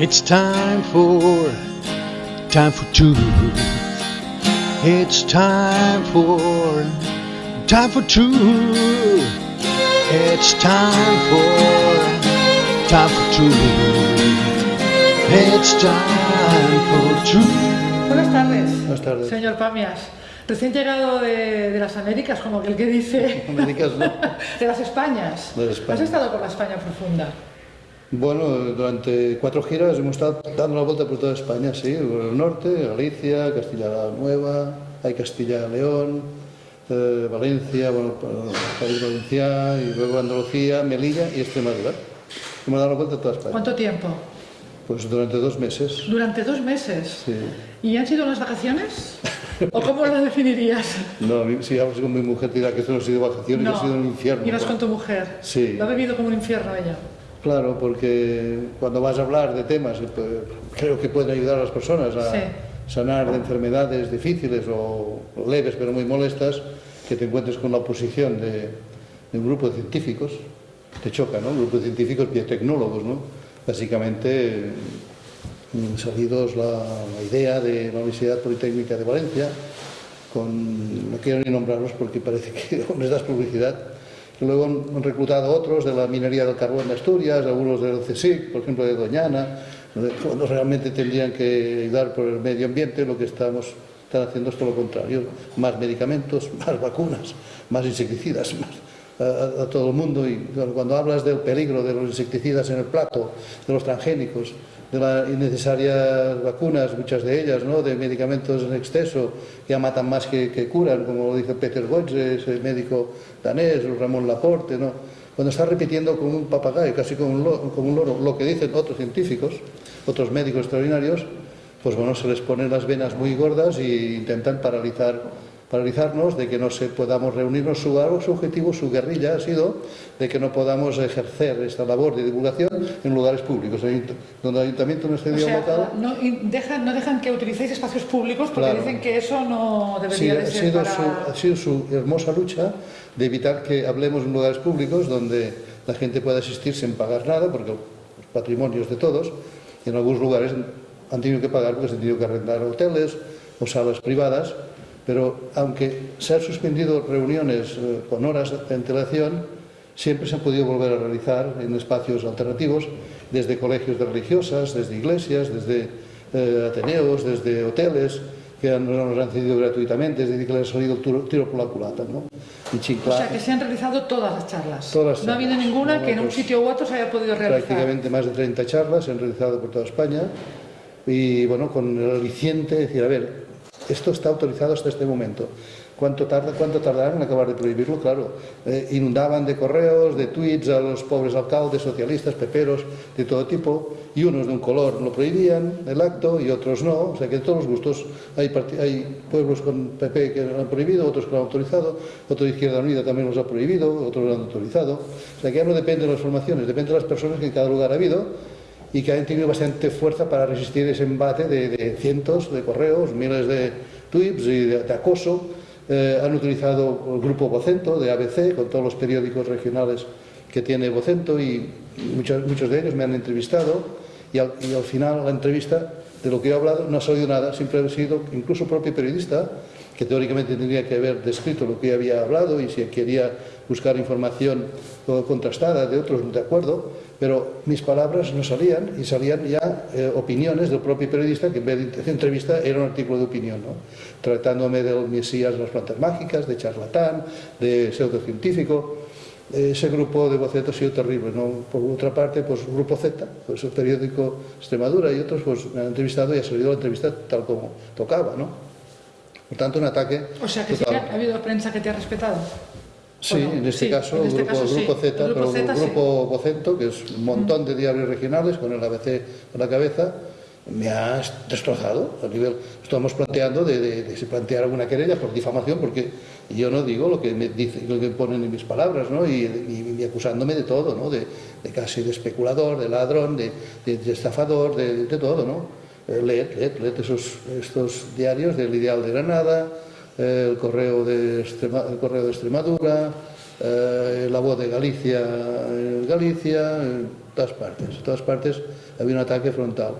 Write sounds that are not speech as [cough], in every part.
It's time for, time for two. It's time for, time for two. It's time for, time for two. It's time for two. Buenas tardes. Buenas tardes. Señor Pamias. Recién llegado de, de las Américas, como aquel que dice. Américas, ¿no? [laughs] de las Españas. De las Españas. ¿Has estado por la España profunda? Bueno, durante cuatro giras hemos estado dando la vuelta por toda España, sí, por el norte, Galicia, Castilla la Nueva, hay Castilla León, eh, Valencia, bueno, País Valenciano, y luego Andalucía, Melilla y Extremadura. Hemos dado la vuelta a toda España. ¿Cuánto tiempo? Pues durante dos meses. Durante dos meses. Sí. ¿Y han sido unas vacaciones? ¿O cómo lo definirías? No, si hablas con mi mujer, dirá que esto no ha sido vacaciones, ha sido un infierno. Ibas con tu mujer. Sí. Lo ha vivido como un infierno ella. Claro, porque cuando vas a hablar de temas, eh, pues, creo que pueden ayudar a las personas a Sí. sanar de enfermedades difíciles o leves pero muy molestas, que te encuentres con la oposición de, de un grupo de científicos, te choca, ¿no? Un grupo de científicos biotecnólogos, ¿no? Básicamente mm, salidos la, la idea de la Universidad Politécnica de Valencia, con, no quiero ni nombrarlos porque parece que [laughs] les das publicidad, Luego han reclutado otros de la minería del carbón de Asturias, algunos del CSIC, por ejemplo de Doñana, cuando realmente tendrían que ayudar por el medio ambiente, lo que estamos están haciendo es todo lo contrario, más medicamentos, [laughs] más vacunas, más insecticidas, a, todo el mundo. Y cuando hablas del peligro de los insecticidas en el plato, de los transgénicos, de las innecesarias vacunas, muchas de ellas, ¿no? de medicamentos en exceso, que ya matan más que, que curan, como lo dice Peter Gotze, ese médico danés, Ramón Laporte, ¿no? cuando está repitiendo como un papagayo, casi como un, lo- como un loro, lo que dicen otros científicos, otros médicos extraordinarios, pues bueno, se les ponen las venas muy gordas e intentan paralizar, paralizarnos de que no se podamos reunirnos. Su, su objetivo, su guerrilla ha sido de que no podamos ejercer esta labor de divulgación en lugares públicos, donde el ayuntamiento no esté O sea, local. no, dejan, no dejan que utilicéis espacios públicos porque Claro. dicen que eso no debería de ser sido, para... su, ha sido su hermosa lucha de evitar que hablemos en lugares públicos donde la gente pueda asistir sin pagar nada, porque los patrimonios de todos, y en algunos lugares han tenido que pagar porque se han tenido que arrendar hoteles o salas privadas, pero aunque se han suspendido reuniones eh, con horas de antelación, siempre se han podido volver a realizar en espacios alternativos, desde colegios de religiosas, desde iglesias, desde eh, ateneos, desde hoteles, que nos han cedido gratuitamente, es decir, que les ha salido tiro, tiro por la culata, ¿no? Y O Chiclana, sea, que se han realizado todas las charlas. Todas las No ha habido charlas. ninguna No, que en un pues, sitio u otro se haya podido realizar. prácticamente más de 30 charlas se han realizado por toda España y bueno, con el aliciente de decir, a ver, Esto está autorizado hasta este momento. ¿Cuánto, tarda, cuánto tardarán en acabar de prohibirlo? Claro, eh, inundaban de correos, de tweets a los pobres alcaldes, socialistas, peperos, de todo tipo, y unos de un color lo prohibían, el acto, y otros no. O sea que de todos los gustos hay, hay pueblos con PP que lo han prohibido, otros que lo han autorizado, otro de Izquierda Unida también los ha prohibido, otros lo han autorizado. O sea que ya no depende de las formaciones, depende de las personas que en cada lugar ha habido, y que han tenido bastante fuerza para resistir ese embate de, cientos de correos, miles de tweets y de, acoso. Eh, han utilizado el grupo Vocento de ABC con todos los periódicos regionales que tiene Vocento y muchos, muchos de ellos me han entrevistado. Y al, y al final la entrevista de lo que he hablado no ha salido nada, siempre ha sido incluso propio periodista que teóricamente tendría que haber descrito lo que había hablado y si quería buscar información contrastada de otros de acuerdo, pero mis palabras no salían y salían ya eh, opiniones del propio periodista que en vez de entrevista era un artículo de opinión, ¿no? tratándome del Mesías de las plantas mágicas, de charlatán, de pseudocientífico. Ese grupo de bocetos ha sido terrible, ¿no? Por otra parte, pues Grupo Z, pues el periódico Extremadura y otros, pues me han entrevistado y ha salido la entrevista tal como tocaba, ¿no? Por tanto, un ataque... O sea, que total. sí que ha habido prensa que te ha respetado. Sí, ¿O no? en este Sí, caso, en este grupo, caso sí. grupo Z, El grupo pero Z, el sí. grupo Vocento, que es un montón de diarios regionales con el ABC a la cabeza, me ha destrozado a nivel. Estamos planteando de, de, de plantear alguna querella por difamación, porque yo no digo lo que me dice, lo que ponen en mis palabras, ¿no? Y, y- y acusándome de todo, ¿no? De, de casi de especulador, de ladrón, de, estafador, de, de todo, ¿no? Eh, leed, leed, leed esos, estos diarios del Ideal de Granada, eh, el, correo de Extrema- el Correo de Extremadura, eh, la voz de Galicia, eh, Galicia, eh, todas partes. En todas partes había un ataque frontal.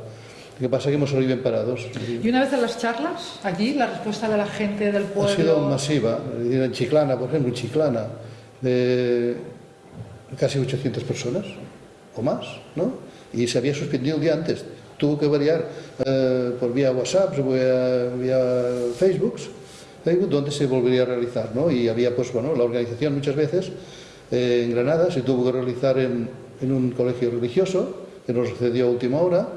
Lo que pasa es que hemos salido bien parados. Y una vez en las charlas, allí, la respuesta de la gente del pueblo... Ha sido masiva. En Chiclana, por ejemplo, en Chiclana, de casi 800 personas o más, ¿no? Y se había suspendido el día antes. Tuvo que variar eh, por vía WhatsApp, vía, vía Facebook, donde se volvería a realizar, ¿no? Y había, pues, bueno, la organización muchas veces eh, en Granada se tuvo que realizar en, un colegio religioso, que nos sucedió a última hora,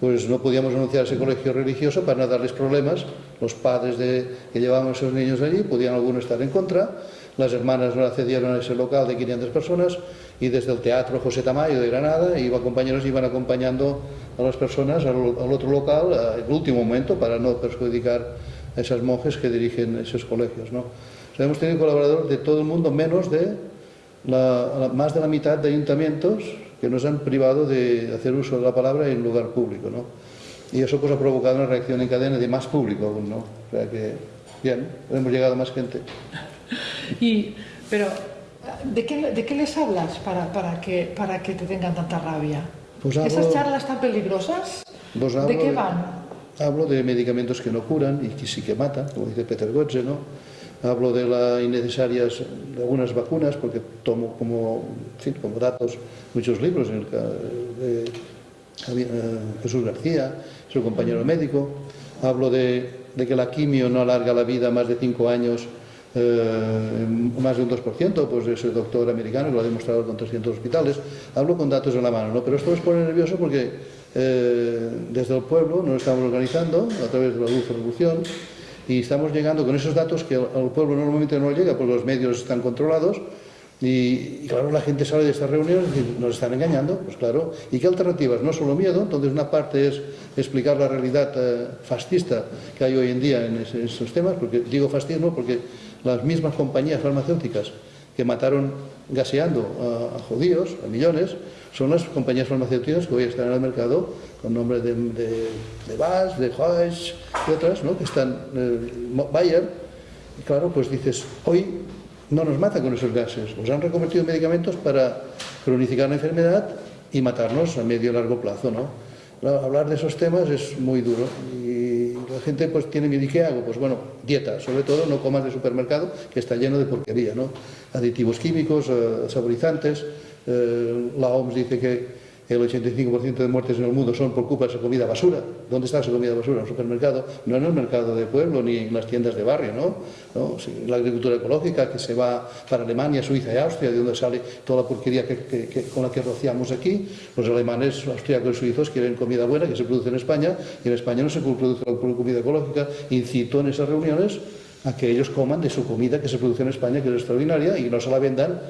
pues no podíamos anunciar ese colegio religioso para no darles problemas. Los padres de, que llevaban a esos niños allí podían algunos estar en contra, las hermanas no accedieron a ese local de 500 personas y desde el Teatro José Tamayo de Granada iba compañeros iban acompañando a las personas al, al otro local el último momento para no perjudicar a esas monjes que dirigen esos colegios. ¿no? O sea, hemos tenido colaboradores de todo el mundo menos de la, más de la mitad de ayuntamientos que nos han privado de hacer uso de la palabra en lugar público, ¿no? Y eso pues ha provocado una reacción en cadena de más público aún, ¿no? O sea que, bien, hemos llegado a más gente. [laughs] Y, pero, ¿de qué, de qué les hablas para, para, que, para que te tengan tanta rabia? Pues hablo, ¿Esas charlas tan peligrosas? Pues ¿De qué van? Hablo de medicamentos que no curan y que sí que matan, como dice Peter Gotze, ¿no? Hablo de las innecesarias de algunas vacunas, porque tomo como, en fin, como datos muchos libros en el, de, de Jesús García, su compañero médico. Hablo de, de, que la quimio no alarga la vida más de cinco años, eh, más de un 2%, pues ese doctor americano que lo ha demostrado con 300 hospitales. Hablo con datos en la mano, ¿no? pero esto nos pone nervioso porque eh, desde el pueblo nos estamos organizando a través de la Dulce Revolución y estamos llegando con esos datos que al pueblo normalmente no llega porque los medios están controlados y, y, claro, la gente sale de estas reuniones y nos están engañando, pues claro. ¿Y qué alternativas? No solo miedo, entonces una parte es explicar la realidad eh, fascista que hay hoy en día en, ese, en, esos temas, porque digo fascismo porque las mismas compañías farmacéuticas que mataron gaseando a, a judíos, a millones, son las compañías farmacéuticas que hoy están en el mercado con nombre de, de, de Bass, de Hodge y otras, ¿no? que están, eh, Bayer, y claro, pues dices, hoy no nos mata con esos gases, nos han reconvertido en medicamentos para cronificar la enfermedad y matarnos a medio y largo plazo, ¿no? Hablar de esos temas es muy duro y la gente pues tiene miedo, ¿y qué hago? Pues bueno, dieta, sobre todo no comas de supermercado que está lleno de porquería, ¿no? Aditivos químicos, eh, saborizantes, eh, la OMS dice que el 85% de muertes en el mundo son por culpa de esa comida basura. ¿Dónde está esa comida basura? En el supermercado. No en el mercado de pueblo ni en las tiendas de barrio, ¿no? La agricultura ecológica que se va para Alemania, Suiza y Austria, de donde sale toda la porquería que, con la que rociamos aquí. Los alemanes, austríacos y suizos quieren comida buena que se produce en España y en España no se produce la comida ecológica. Incito en esas reuniones a que ellos coman de su comida que se produce en España, que es extraordinaria, y no se la vendan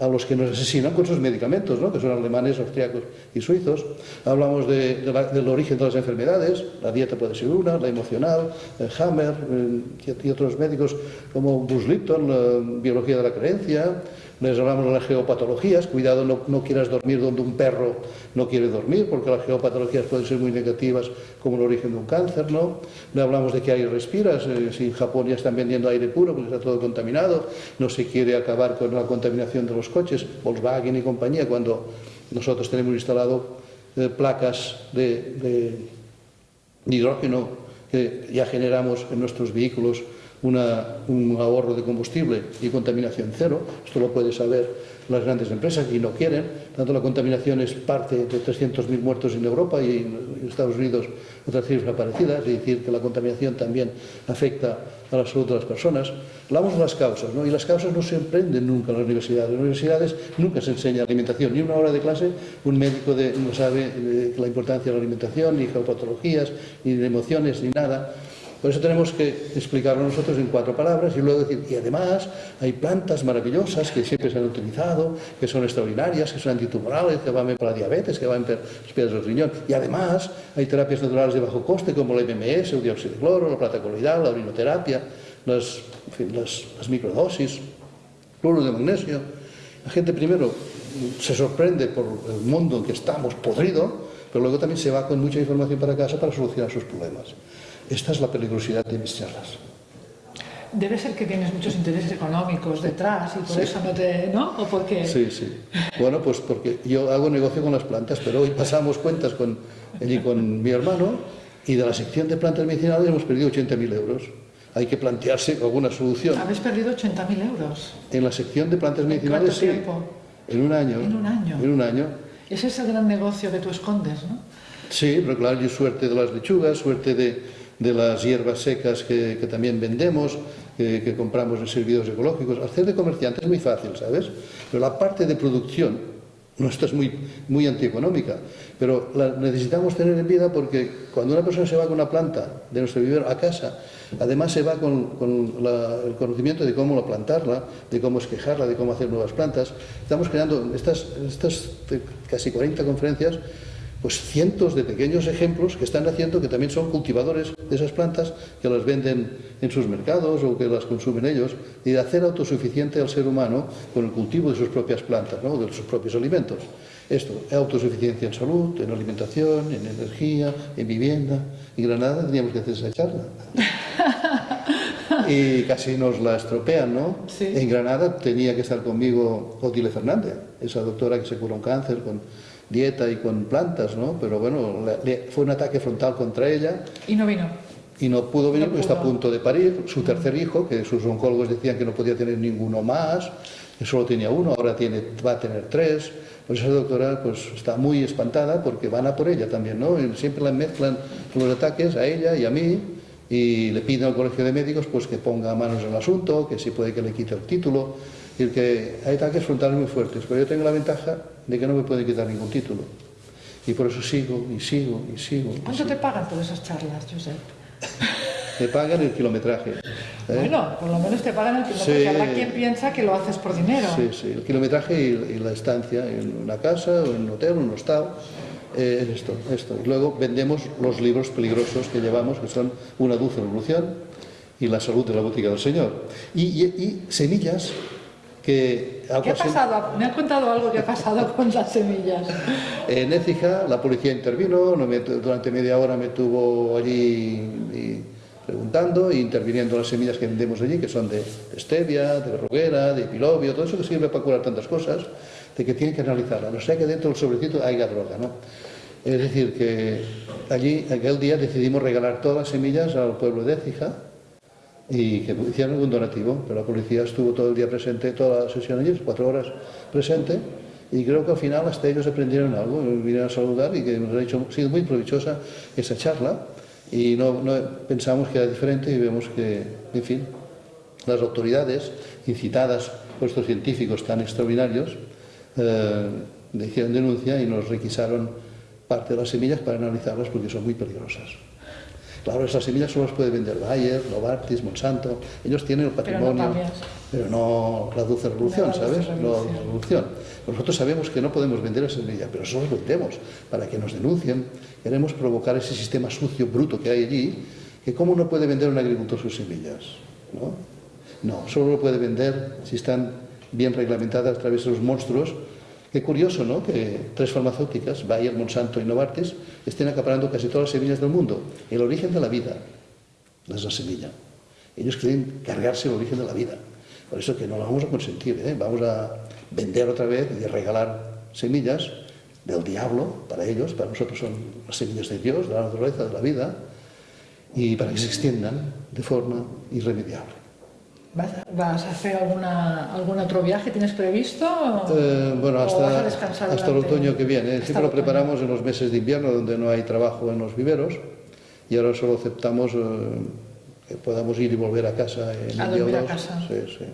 a los que nos asesinan con sus medicamentos, ¿no? que son alemanes, austriacos y suizos. Hablamos de, de la, del origen de las enfermedades, la dieta puede ser una, la emocional, eh, Hammer eh, y, y, otros médicos como Bruce Lipton, la biología de la creencia, les hablamos de las geopatologías, cuidado, no, quieras dormir donde un perro no quiere dormir, porque las geopatologías pueden ser muy negativas, como el origen de un cáncer, ¿no? Le hablamos de que aire respiras, eh, si en Japón ya están vendiendo aire puro porque está todo contaminado, no se quiere acabar con la contaminación de los coches, Volkswagen y compañía, cuando nosotros tenemos instalado eh, placas de hidrógeno que ya generamos en nuestros vehículos una, un ahorro de combustible y contaminación cero. Esto lo pueden saber las grandes empresas y no quieren. Tanto la contaminación es parte de 300.000 muertos en Europa y en Estados Unidos otra cifra parecida, es decir, que la contaminación también afecta a la salud de las personas. Hablamos de las causas, ¿no? y las causas no se emprenden nunca en las universidades. En las universidades nunca se enseña alimentación, ni una hora de clase un médico de, no sabe eh, la importancia de la alimentación, ni geopatologías, ni emociones, ni nada. Por eso tenemos que explicarlo nosotros en cuatro palabras y luego decir, y además hay plantas maravillosas que siempre se han utilizado, que son extraordinarias, que son antitumorales, que van para la diabetes, que van para las piedras del riñón. Y además hay terapias naturales de bajo coste como el MMS, el dióxido de cloro, la plata coloidal, la orinoterapia, las, en fin, las, las microdosis, cloro de magnesio. La gente primero se sorprende por el mundo en que estamos podrido, pero luego también se va con mucha información para casa para solucionar sus problemas. Esta es la peligrosidad de mis charlas. Debe ser que tienes muchos intereses económicos detrás y por eso no te... ¿no? ¿O porque... Sí, sí. Bueno, pues porque yo hago negocio con las plantas, pero hoy pasamos cuentas con, allí con mi hermano y de la sección de plantas medicinales hemos perdido 80.000 euros. Hay que plantearse alguna solución. Habéis perdido 80.000 euros. En la sección de plantas ¿En medicinales, cuánto sí. tiempo? En un año. En un año. En un año. Ese es el gran negocio que tú escondes, ¿no? Sí, pero claro, yo suerte de las lechugas, suerte de, de las hierbas secas que, también vendemos, que, que compramos en servidores ecológicos. Hacer de comerciante es muy fácil, ¿sabes? Pero la parte de producción, nuestra es muy, muy antieconómica, pero la necesitamos tener en vida porque cuando una persona se va con una planta de nuestro vivero a casa, además se va con, con el conocimiento de cómo plantarla, de cómo esquejarla, de cómo hacer nuevas plantas. Estamos creando estas, estas eh, casi 40 conferencias pues cientos de pequeños ejemplos que están haciendo que también son cultivadores de esas plantas que las venden en sus mercados o que las consumen ellos y de hacer autosuficiente al ser humano con el cultivo de sus propias plantas, ¿no? de sus propios alimentos. Esto, autosuficiencia en salud, en alimentación, en energía, en vivienda. En Granada teníamos que hacer esa charla. [laughs] Y casi nos la estropean, ¿no? Sí. En Granada tenía que estar conmigo Otile Fernández, esa doctora que se curó un cáncer con dieta y con plantas, ¿no? Pero bueno, le- fue un ataque frontal contra ella Y no vino. y no pudo venir No porque está a pudo. punto de parir su tercer hijo, que sus oncólogos decían que no podía tener ninguno más, que solo tenía uno, ahora tiene, va a tener tres. Pues esa doctora pues, está muy espantada porque van a por ella también, ¿no? Y siempre la mezclan los ataques a ella y a mí y le piden al colegio de médicos pues que ponga manos en el asunto, que si puede que le quite el título. Y que hay ataques frontales muy fuertes, pero yo tengo la ventaja de que no me pueden quitar ningún título. Y por eso sigo y sigo y sigo. y ¿Cuánto sigo. te pagan por esas charlas, Josep? Me pagan el kilometraje. ¿eh? Bueno, por lo menos te pagan el kilometraje. Sí. Habrá quien piensa que lo haces por dinero. Sí, sí, el kilometraje y, y la estancia en una casa, o en un hotel, en un hostal, eh, es esto, esto. Y luego vendemos los libros peligrosos que llevamos, que son Una dulce revolución y La salud de la botica del Señor. Y, y- y semillas que... algo ¿Qué ha pasado? Me han contado algo que ha pasado con las semillas. En Écija la policía intervino, durante media hora me tuvo allí preguntando e interviniendo las semillas que vendemos allí, que son de stevia, de roguera, de pilobio, todo eso que sirve para curar tantas cosas, de que tienen que analizarla. No sea que dentro del sobrecito haya droga, ¿no? Es decir, que allí, aquel día, decidimos regalar todas las semillas al pueblo de Écija y que hicieron algún donativo, pero la policía estuvo todo el día presente, toda la sesión allí, cuatro horas presente, y creo que al final hasta ellos aprendieron algo, vinieron a saludar y que nos ha hecho, sido muy provechosa esa charla, y no, no pensamos que era diferente y vemos que, en fin, las autoridades, incitadas por estos científicos tan extraordinarios, eh, hicieron denuncia y nos requisaron parte de las semillas para analizarlas porque son muy peligrosas. Claro, esas semillas solo las puede vender Bayer, Novartis, Monsanto. Ellos tienen el patrimonio, pero no la dulce revolución, No la dulce revolución. la revolución. Nosotros sabemos que no podemos vender esa semilla, pero eso los vendemos para que nos denuncien. Queremos provocar ese sistema sucio, bruto que hay allí, que cómo no puede vender un agricultor sus semillas, ¿no? No, solo lo puede vender si están bien reglamentadas a través de los monstruos. Qué curioso, ¿no? Que tres farmacéuticas, Bayer, Monsanto y Novartis, estén acaparando casi todas las semillas del mundo. El origen de la vida es la semilla. Ellos quieren cargarse el origen de la vida. Por eso que no lo vamos a consentir, ¿eh? Vamos a vender otra vez y regalar semillas del diablo para ellos, para nosotros son las semillas de Dios, de la naturaleza, de la vida, y para que se extiendan de forma irremediable. ¿Vas a, hacer alguna, algún otro viaje? ¿Tienes previsto? Eh, bueno, ¿O vas a hasta, hasta el otoño que viene. hasta Siempre lo otoño? preparamos en los meses de invierno, donde no hay trabajo en los viveros, y ahora solo aceptamos eh, que podamos ir y volver a casa en A un día o dormir a dos. casa. Sí, sí.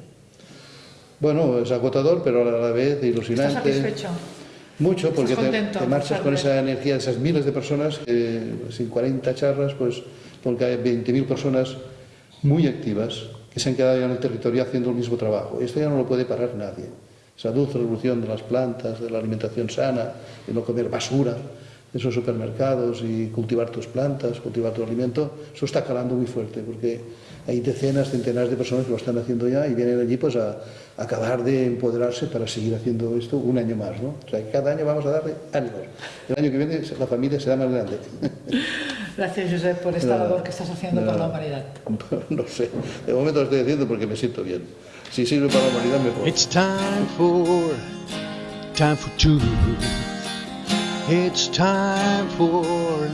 Bueno, es agotador, pero a la vez ilusionante. ¿Estás satisfecho? Mucho, porque te, te marchas con esa energía de esas miles de personas, sin 40 charlas, pues porque hay 20.000 personas muy activas que se han quedado ya en el territorio haciendo el mismo trabajo. Esto ya no lo puede parar nadie. Esa revolución de las plantas, de la alimentación sana, de no comer basura en esos supermercados y cultivar tus plantas, cultivar tu alimento, eso está calando muy fuerte porque hay decenas, centenares de personas que lo están haciendo ya y vienen allí pues a, a acabar de empoderarse para seguir haciendo esto un año más, ¿no? O sea, cada año vamos a darle ánimos. El año que viene la familia será más grande. [laughs] Gracias, Josep, por esta Nada. labor que estás haciendo por la humanidad. [laughs] No sé, de momento lo estoy haciendo porque me siento bien. Si sirve para la humanidad, mejor. It's time for, time for truth. It's time for,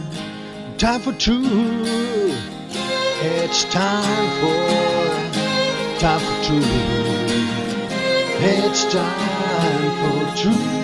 time for truth. It's time for, time for truth. It's time for truth.